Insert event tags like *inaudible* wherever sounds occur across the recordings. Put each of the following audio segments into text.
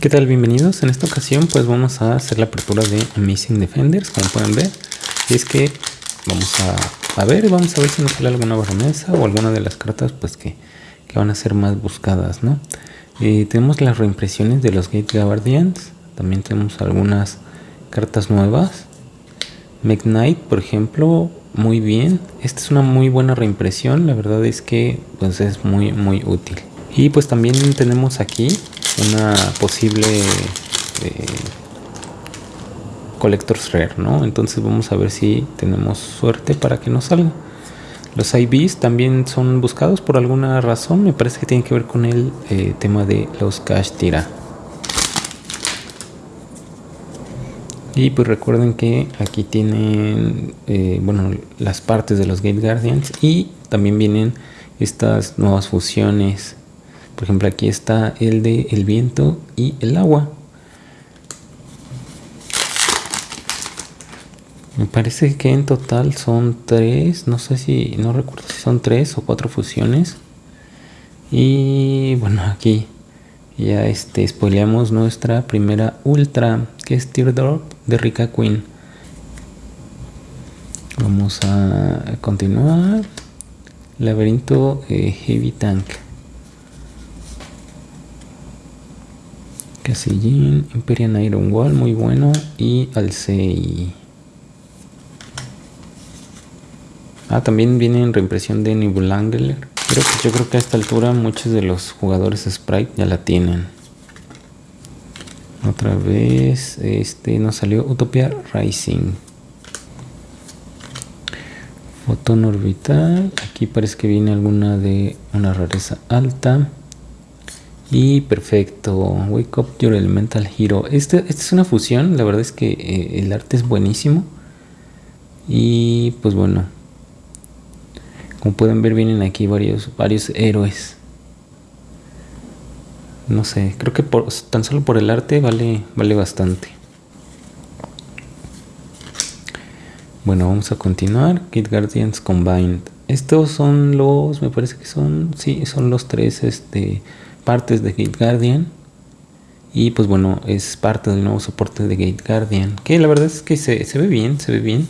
¿Qué tal? Bienvenidos. En esta ocasión pues vamos a hacer la apertura de Amazing Defenders, como pueden ver. Y es que vamos a, ver, vamos a ver si nos sale alguna baronesa o alguna de las cartas pues que, van a ser más buscadas, ¿no? Eh, tenemos las reimpresiones de los Gate Guardians, también tenemos algunas cartas nuevas. Knight, por ejemplo, muy bien. Esta es una muy buena reimpresión, la verdad es que pues es muy muy útil. Y pues también tenemos aquí una posible eh, Collector's Rare, ¿no? Entonces vamos a ver si tenemos suerte para que nos salga. Los IVs también son buscados por alguna razón, me parece que tiene que ver con el eh, tema de los cash tira. Y pues recuerden que aquí tienen, eh, bueno, las partes de los Gate Guardians y también vienen estas nuevas fusiones por ejemplo, aquí está el de el viento y el agua. Me parece que en total son tres, no sé si, no recuerdo si son tres o cuatro fusiones. Y bueno, aquí ya este, spoileamos nuestra primera ultra, que es Teardrop de Rika Queen. Vamos a continuar. Laberinto eh, Heavy Tank. Casillín, Imperial Iron Wall, muy bueno. Y Alcei. Ah, también viene en reimpresión de Angler. Pero pues yo creo que a esta altura muchos de los jugadores Sprite ya la tienen. Otra vez, este nos salió Utopia Rising. Fotón orbital. Aquí parece que viene alguna de una rareza alta. Y perfecto, Wake Up Your Elemental Hero. Esta, esta es una fusión, la verdad es que eh, el arte es buenísimo. Y pues bueno, como pueden ver vienen aquí varios, varios héroes. No sé, creo que por, tan solo por el arte vale, vale bastante. Bueno, vamos a continuar. Kid Guardians Combined. Estos son los, me parece que son, sí, son los tres, este partes de Gate Guardian. Y pues bueno es parte del nuevo soporte de Gate Guardian que la verdad es que se, ve bien se ve bien.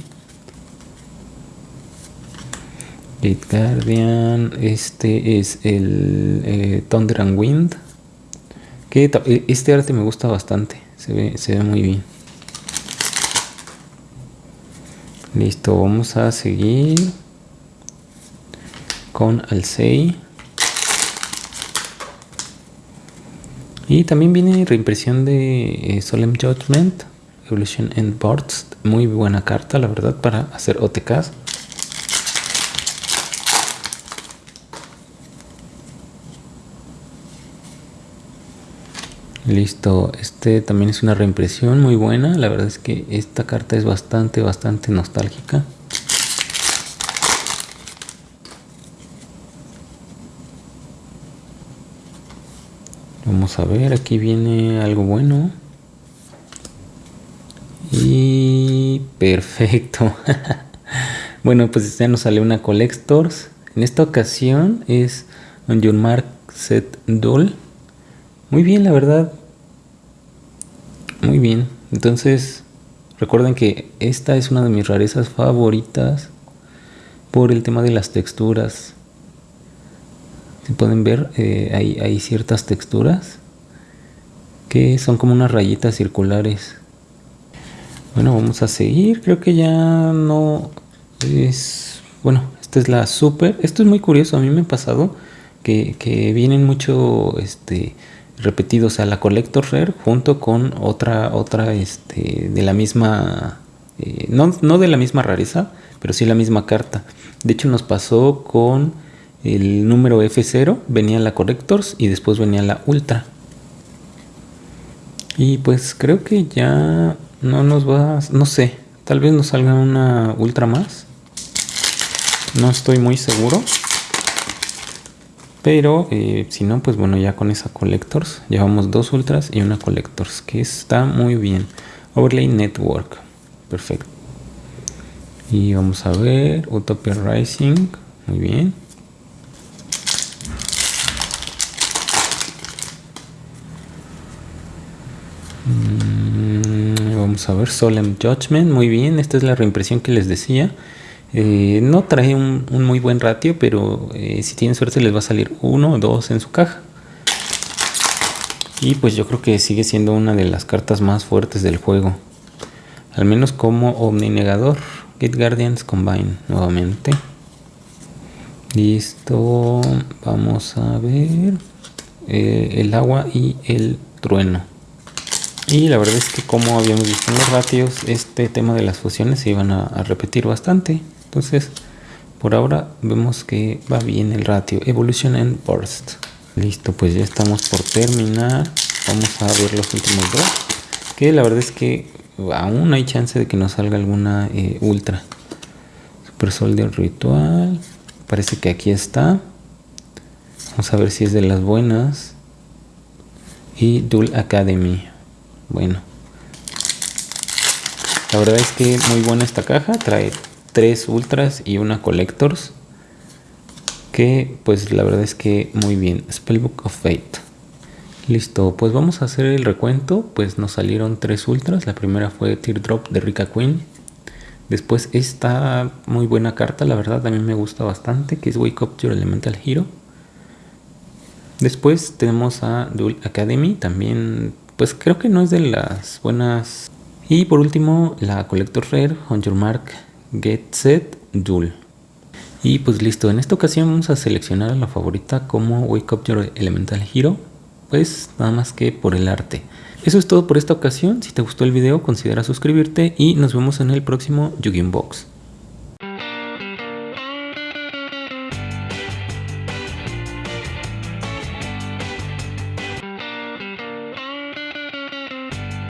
Gate Guardian este es el eh, Thunder and Wind que e, este arte me gusta bastante se ve, se ve muy bien. Listo vamos a seguir con Alcei Y también viene reimpresión de eh, Solemn Judgment, Evolution and Boards. Muy buena carta, la verdad, para hacer OTKs. Listo, este también es una reimpresión muy buena. La verdad es que esta carta es bastante, bastante nostálgica. Vamos a ver, aquí viene algo bueno. Y perfecto. *laughs* bueno, pues ya nos sale una Collectors. En esta ocasión es un John Mark Set Doll. Muy bien, la verdad. Muy bien. Entonces, recuerden que esta es una de mis rarezas favoritas por el tema de las texturas pueden ver, eh, hay, ciertas texturas que son como unas rayitas circulares. Bueno, vamos a seguir. Creo que ya no es... Bueno, esta es la super. Esto es muy curioso. A mí me ha pasado que, vienen mucho este, repetidos a la Collector Rare junto con otra, otra este, de la misma... Eh, no, no de la misma rareza, pero sí la misma carta. De hecho nos pasó con el número F0 venía la Correctors y después venía la Ultra. Y pues creo que ya no nos va, no sé, tal vez nos salga una Ultra más. No estoy muy seguro. Pero eh, si no, pues bueno, ya con esa Collectors llevamos dos Ultras y una Collectors, que está muy bien. Overlay Network, perfecto. Y vamos a ver, Utopia Rising, muy bien. Vamos a ver, Solemn Judgment, muy bien, esta es la reimpresión que les decía. Eh, no trae un, muy buen ratio, pero eh, si tienen suerte les va a salir uno o dos en su caja. Y pues yo creo que sigue siendo una de las cartas más fuertes del juego. Al menos como Omninegador. Gate Guardians Combine nuevamente. Listo. Vamos a ver. Eh, el agua y el trueno. Y la verdad es que como habíamos visto en los ratios, este tema de las fusiones se iban a, repetir bastante. Entonces, por ahora vemos que va bien el ratio. Evolution and Burst. Listo, pues ya estamos por terminar. Vamos a ver los últimos dos. Que la verdad es que aún hay chance de que nos salga alguna eh, ultra. Super Soldier Ritual. Parece que aquí está. Vamos a ver si es de las buenas. Y Dual Academy. Bueno. La verdad es que muy buena esta caja. Trae tres ultras y una collectors que pues la verdad es que muy bien. Spellbook of Fate. Listo pues vamos a hacer el recuento. Pues nos salieron tres ultras. La primera fue Teardrop de Rika Queen. Después esta muy buena carta la verdad a mí me gusta bastante que es Wake Up Your Elemental Hero. Después tenemos a Duel Academy también pues creo que no es de las buenas y por último la Collector Rare On Your Mark Get Set Duel y pues listo, en esta ocasión vamos a seleccionar a la favorita como Wake Up Your Elemental Hero, pues nada más que por el arte. Eso es todo por esta ocasión, si te gustó el video considera suscribirte y nos vemos en el próximo yu Box.